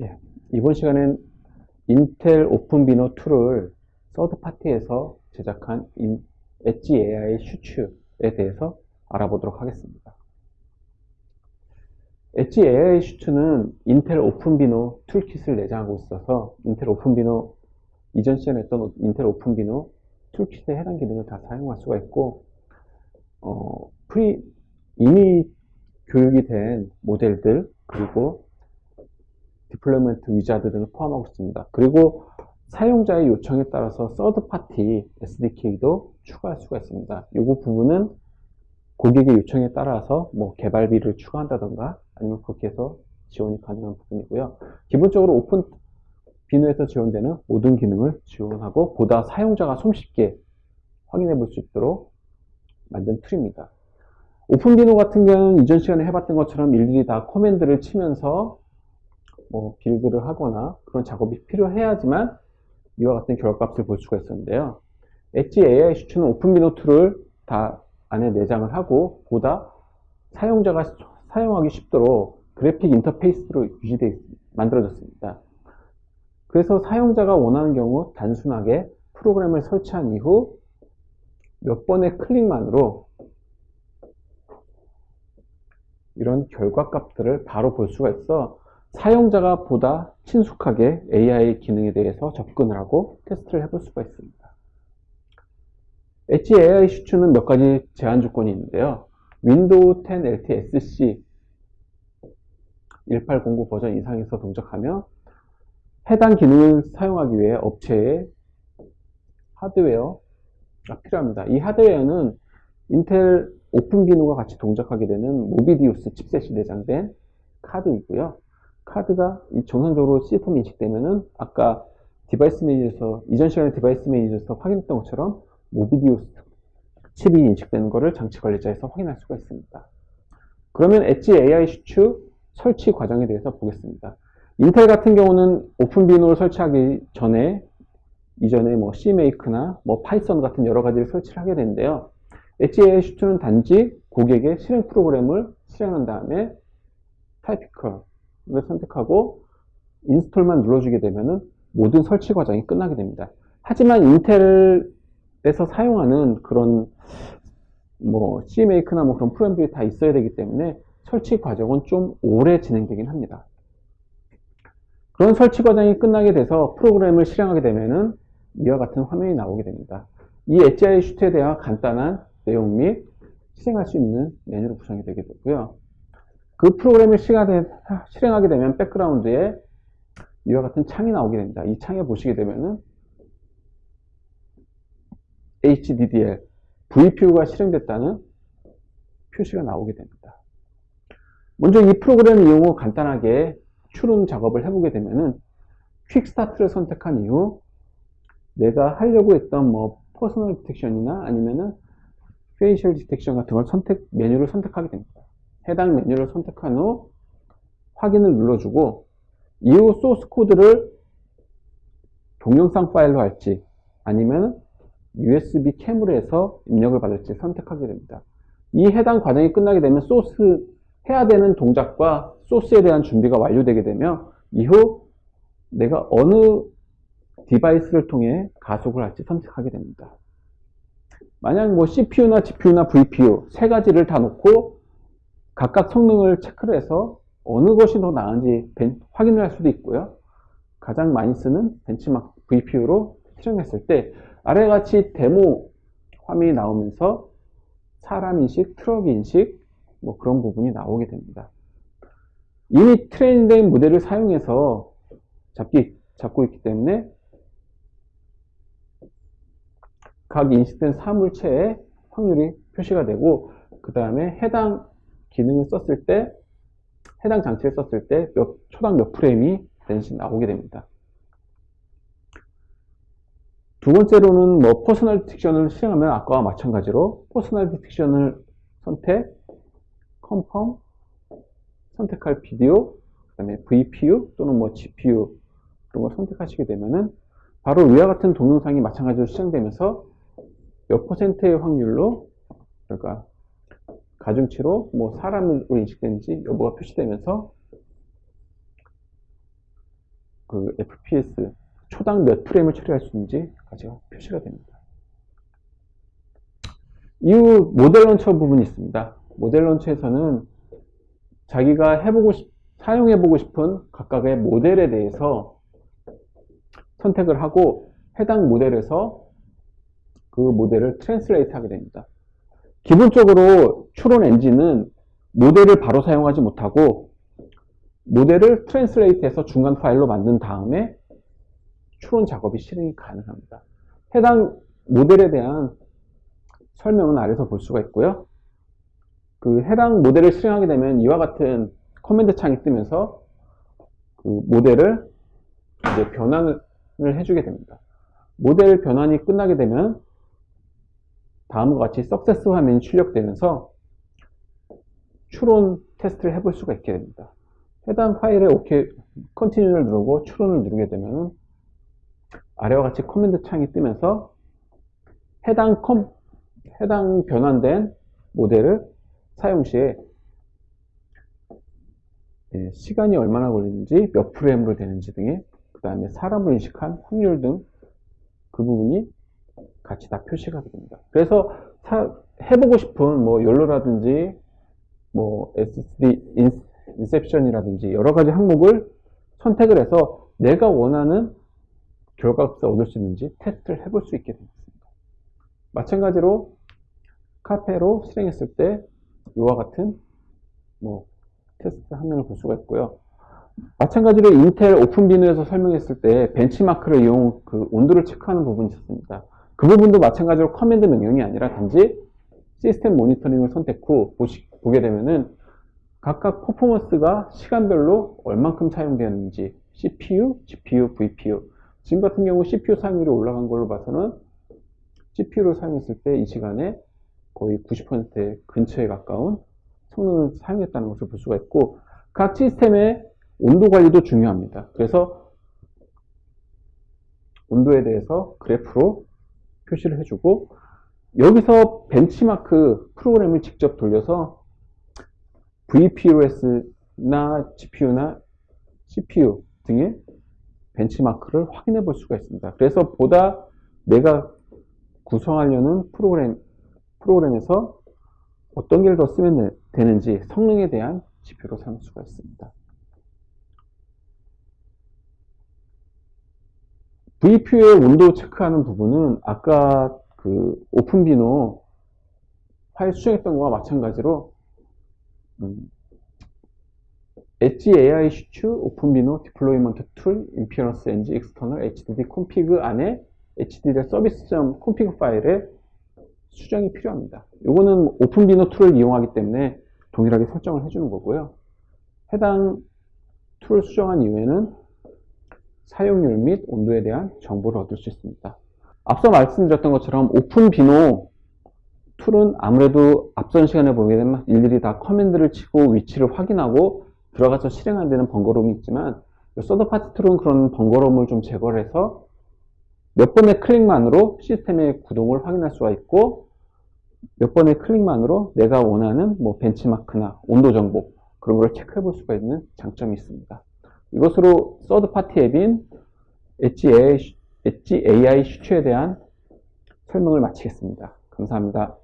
예, 이번 시간엔 인텔 OpenVINO tool을 서드 파티에서 제작한 엣지 AI 슈츠에 대해서 알아보도록 하겠습니다. 엣지 AI 슈츠는 인텔 OpenVINO toolkit을 내장하고 있어서 인텔 OpenVINO 이전 시간에 했던 인텔 OpenVINO toolkit에 해당 기능을 다 사용할 수가 있고 어, pre 이미 교육이 된 모델들 그리고 deployment wizard 등을 포함하고 있습니다. 그리고 사용자의 요청에 따라서 third party SDK도 추가할 수가 있습니다. 이 부분은 고객의 요청에 따라서 뭐 개발비를 추가한다던가 아니면 그렇게 해서 지원이 가능한 부분이고요. 기본적으로 OpenVINO에서 지원되는 모든 기능을 지원하고 보다 사용자가 손쉽게 확인해 볼 수 있도록 만든 tool입니다. OpenVINO 같은 경우는 이전 시간에 해봤던 것처럼 일일이 다 command를 치면서 뭐 build를 하거나 그런 작업이 필요해야지만 이와 같은 결과값을 볼 수가 있었는데요. 엣지 AI 슈츠는 OpenVINO tool을 다 안에 내장을 하고 보다 사용자가 사용하기 쉽도록 그래픽 인터페이스로 유지되어 만들어졌습니다. 그래서 사용자가 원하는 경우 단순하게 프로그램을 설치한 이후 몇 번의 클릭만으로 이런 결과값들을 바로 볼 수가 있어 사용자가 보다 친숙하게 AI 기능에 대해서 접근을 하고 테스트를 해볼 수가 있습니다. 엣지 AI 슈츠는 몇 가지 제한 조건이 있는데요. 윈도우 10 LTSC 1809 버전 이상에서 동작하며 해당 기능을 사용하기 위해 업체의 하드웨어가 필요합니다. 이 하드웨어는 인텔 OpenVINO와 같이 동작하게 되는 Movidius 칩셋이 내장된 카드이고요. 카드가 정상적으로 시스템 인식되면은 아까 device manager에서 이전 시간에 device manager에서 확인했던 것처럼 Movidius 칩이 인식되는 것을 장치 관리자에서 확인할 수가 있습니다. 그러면 엣지 AI 슈츠 설치 과정에 대해서 보겠습니다. 인텔 같은 경우는 OpenVINO를 설치하기 전에 이전에 뭐 CMake나 뭐 Python 같은 여러 가지를 설치를 하게 되는데요. 엣지 AI 슈츠는 단지 고객의 실행 프로그램을 실행한 다음에 typical을 선택하고 install만 눌러주게 되면 모든 설치 과정이 끝나게 됩니다. 하지만 인텔에서 사용하는 그런 뭐 CMake나 뭐 그런 프로그램들이 다 있어야 되기 때문에 설치 과정은 좀 오래 진행되긴 합니다. 그런 설치 과정이 끝나게 돼서 프로그램을 실행하게 되면은 이와 같은 화면이 나오게 됩니다. 이 HI 슈트에 대한 간단한 내용 및 실행할 수 있는 메뉴로 구성이 되게 되고요. 그 프로그램을 실행하게 되면 백그라운드에 이와 같은 창이 나오게 됩니다. 이 창에 보시게 되면은 HDDL, VPU가 실행됐다는 표시가 나오게 됩니다. 먼저 이 프로그램 이용 후 간단하게 추론 작업을 해보게 되면은 quick start를 선택한 이후 내가 하려고 했던 뭐 personal detection이나 아니면은 facial detection 같은 걸 선택 메뉴를 선택하게 됩니다. 해당 메뉴를 선택한 후 확인을 눌러주고 이후 소스 코드를 동영상 파일로 할지 아니면 USB 캠으로 해서 입력을 받을지 선택하게 됩니다. 이 해당 과정이 끝나게 되면 소스 해야 되는 동작과 소스에 대한 준비가 완료되게 되면 이후 내가 어느 device를 통해 가속을 할지 선택하게 됩니다. 만약 뭐 CPU나 GPU나 VPU 세 가지를 다 놓고 각각 성능을 체크를 해서 어느 것이 더 나은지 확인을 할 수도 있고요. 가장 많이 쓰는 벤치마크 VPU로 실행했을 때 아래같이 데모 화면이 나오면서 사람 인식, 트럭 인식 뭐 그런 부분이 나오게 됩니다. 이미 트레이닝된 모델을 사용해서 잡기, 잡고 있기 때문에 각 인식된 사물체의 확률이 표시가 되고 그 다음에 해당 기능을 썼을 때 해당 장치를 썼을 때 몇, 초당 몇 프레임이 되는지 나오게 됩니다. 두 번째로는 뭐 personal detection을 실행하면 아까와 마찬가지로 personal detection을 선택, confirm, 선택할 비디오, 그 다음에 VPU 또는 뭐 GPU 그런 걸 선택하시게 되면은 바로 위와 같은 동영상이 마찬가지로 시작되면서 몇 퍼센트의 확률로 그러니까 가중치로 뭐 사람으로 인식되는지 여부가 표시되면서 그 FPS 초당 몇 프레임을 처리할 수 있는지까지 표시가 됩니다. 이후 모델 런처 부분이 있습니다. 모델 런처에서는 자기가 해보고 싶, 사용해보고 싶은 각각의 모델에 대해서 선택을 하고 해당 모델에서 그 모델을 translate 하게 됩니다. 기본적으로 추론 엔진은 모델을 바로 사용하지 못하고 모델을 translate해서 중간 파일로 만든 다음에 추론 작업이 실행이 가능합니다. 해당 모델에 대한 설명은 아래서 볼 수가 있고요. 그 해당 모델을 실행하게 되면 이와 같은 command 창이 뜨면서 그 모델을 이제 변환을 해주게 됩니다. 모델 변환이 끝나게 되면 다음과 같이 success 화면이 출력되면서 추론 테스트를 해볼 수가 있게 됩니다. 해당 파일에 OK, continue를 누르고 추론을 누르게 되면 아래와 같이 command 창이 뜨면서 해당 컴, 해당 변환된 모델을 사용 시에 예, 시간이 얼마나 걸리는지 몇 프레임으로 되는지 등의 그 다음에 사람을 인식한 확률 등 그 부분이 같이 다 표시가 됩니다. 그래서 사, 해보고 싶은 뭐 연로라든지 뭐 SSD 인, 인셉션이라든지 여러 가지 항목을 선택을 해서 내가 원하는 결과값을 얻을 수 있는지 테스트를 해볼 수 있게 됩니다. 마찬가지로 Caffe로 실행했을 때 이와 같은 뭐 테스트 화면을 볼 수가 있고요. 마찬가지로 인텔 OpenVINO에서 설명했을 때 벤치마크를 이용 그 온도를 체크하는 부분이 있었습니다. 그 부분도 마찬가지로 command 명령이 아니라 단지 시스템 모니터링을 선택 후 보시, 보게 되면은 각각 퍼포먼스가 시간별로 얼만큼 사용되었는지 CPU, GPU, VPU 지금 같은 경우 CPU 사용률이 올라간 걸로 봐서는 CPU를 사용했을 때 이 시간에 거의 90% 근처에 가까운 성능을 사용했다는 것을 볼 수가 있고 각 시스템의 온도 관리도 중요합니다. 그래서 온도에 대해서 그래프로 표시를 해주고 여기서 벤치마크 프로그램을 직접 돌려서 VPOS나 GPU나 CPU 등의 벤치마크를 확인해 볼 수가 있습니다. 그래서 보다 내가 구성하려는 프로그램, 프로그램에서 어떤 개를 더 쓰면 되는지 성능에 대한 지표로 삼을 수가 있습니다. VPU의 온도 체크하는 부분은 아까 그 오픈비노 파일 수정했던 거와 마찬가지로 음, Edge AI Suites OpenVINO deployment tool inference engine external HDDL config 안에 HDD 서비스.점 콘피그 파일에 수정이 필요합니다. 이거는 OpenVINO 툴을 이용하기 때문에 동일하게 설정을 해주는 거고요. 해당 툴을 수정한 이후에는 사용률 및 온도에 대한 정보를 얻을 수 있습니다. 앞서 말씀드렸던 것처럼 OpenVINO 툴은 아무래도 앞선 시간에 보게 되면 일일이 다 command를 치고 위치를 확인하고 들어가서 실행하는 데는 번거로움이 있지만 third party 툴은 그런 번거로움을 좀 제거를 해서 몇 번의 클릭만으로 시스템의 구동을 확인할 수가 있고 몇 번의 클릭만으로 내가 원하는 뭐 벤치마크나 온도 정보 그런 걸 체크해 볼 수가 있는 장점이 있습니다. 이것으로 third party 앱인 Edge AI, 엣지 AI 슈츠에 대한 설명을 마치겠습니다. 감사합니다.